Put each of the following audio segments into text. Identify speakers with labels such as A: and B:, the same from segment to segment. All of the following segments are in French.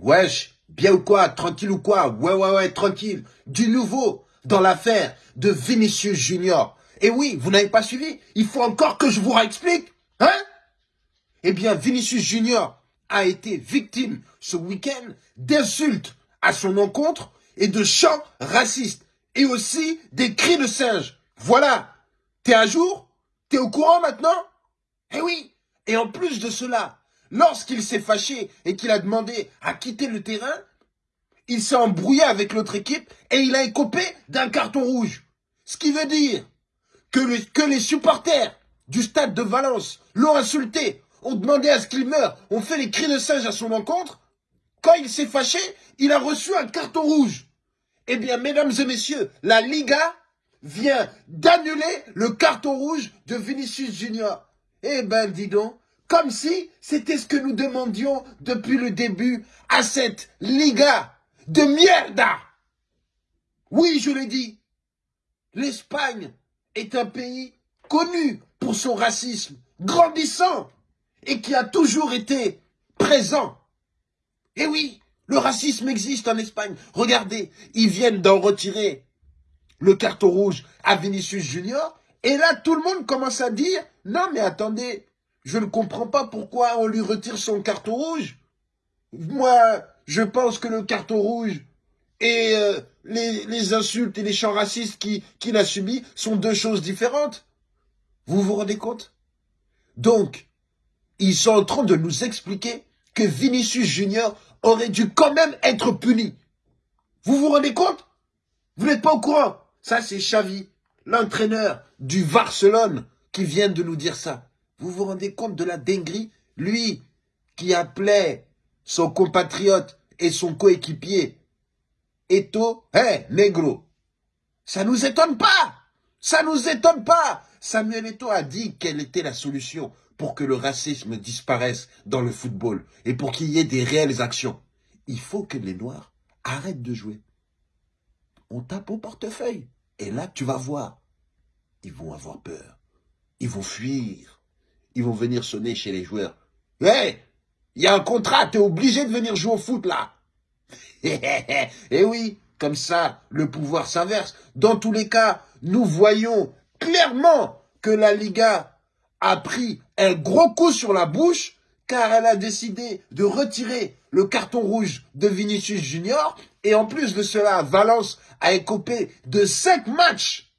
A: Wesh, bien ou quoi Tranquille ou quoi? Ouais, ouais, ouais, tranquille. Du nouveau dans l'affaire de Vinicius Junior. Et oui, vous n'avez pas suivi? Il faut encore que je vous réexplique Hein? Eh bien, Vinicius Junior a été victime ce week-end d'insultes à son encontre et de chants racistes et aussi des cris de singe. Voilà. T'es à jour? T'es au courant maintenant? Eh oui. Et en plus de cela, lorsqu'il s'est fâché et qu'il a demandé à quitter le terrain, il s'est embrouillé avec l'autre équipe et il a écopé d'un carton rouge. Ce qui veut dire que, les supporters du stade de Valence l'ont insulté, ont demandé à ce qu'il meure, ont fait les cris de singe à son encontre. Quand il s'est fâché, il a reçu un carton rouge. Eh bien, mesdames et messieurs, la Liga vient d'annuler le carton rouge de Vinicius Junior. Eh ben, dis donc, comme si c'était ce que nous demandions depuis le début à cette Liga de mierda. Oui, je l'ai dit. L'Espagne est un pays connu pour son racisme, grandissant, et qui a toujours été présent. Eh oui, le racisme existe en Espagne. Regardez, ils viennent d'en retirer le carton rouge à Vinicius Junior. Et là, tout le monde commence à dire, non mais attendez, je ne comprends pas pourquoi on lui retire son carton rouge. Moi, je pense que le carton rouge et euh, les, insultes et les chants racistes qu'il a subis sont deux choses différentes. Vous vous rendez compte? Donc, ils sont en train de nous expliquer que Vinicius Junior aurait dû quand même être puni. Vous vous rendez compte? Vous n'êtes pas au courant? Ça, c'est Xavi, l'entraîneur du Barcelone, qui vient de nous dire ça. Vous vous rendez compte de la dinguerie? Lui, qui appelait son compatriote et son coéquipier Eto, hé, négro. Ça nous étonne pas Ça nous étonne pas Samuel Eto a dit quelle était la solution pour que le racisme disparaisse dans le football et pour qu'il y ait des réelles actions. Il faut que les Noirs arrêtent de jouer. On tape au portefeuille. Et là, tu vas voir. Ils vont avoir peur. Ils vont fuir. Ils vont venir sonner chez les joueurs. Hé Il y a un contrat, tu es obligé de venir jouer au foot là. Eh oui, comme ça, le pouvoir s'inverse. Dans tous les cas, nous voyons clairement que la Liga a pris un gros coup sur la bouche car elle a décidé de retirer le carton rouge de Vinicius Junior et en plus de cela, Valence a écopé de cinq matchs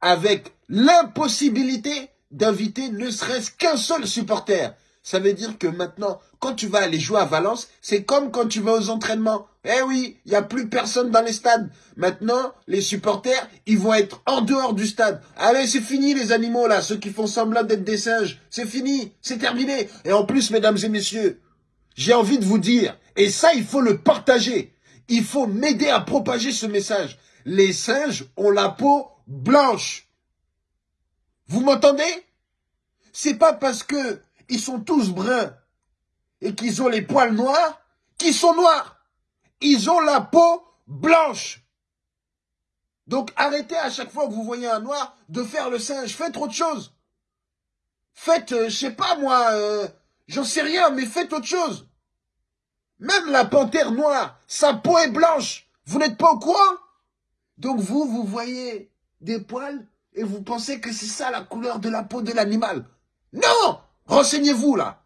A: avec l'impossibilité d'inviter ne serait-ce qu'un seul supporter. Ça veut dire que maintenant, quand tu vas aller jouer à Valence, c'est comme quand tu vas aux entraînements. Eh oui, il n'y a plus personne dans les stades. Maintenant, les supporters, ils vont être en dehors du stade. Allez, c'est fini les animaux là, ceux qui font semblant d'être des singes. C'est fini, c'est terminé. Et en plus, mesdames et messieurs, j'ai envie de vous dire, et ça, il faut le partager. Il faut m'aider à propager ce message. Les singes ont la peau blanche. Vous m'entendez? C'est pas parce que ils sont tous bruns et qu'ils ont les poils noirs, qu'ils sont noirs. Ils ont la peau blanche. Donc arrêtez à chaque fois que vous voyez un noir de faire le singe. Faites autre chose. Faites, euh, je sais pas moi, euh, j'en sais rien, mais faites autre chose. Même la panthère noire, sa peau est blanche. Vous n'êtes pas au courant? Donc vous, vous voyez des poils et vous pensez que c'est ça la couleur de la peau de l'animal? Non Renseignez-vous là.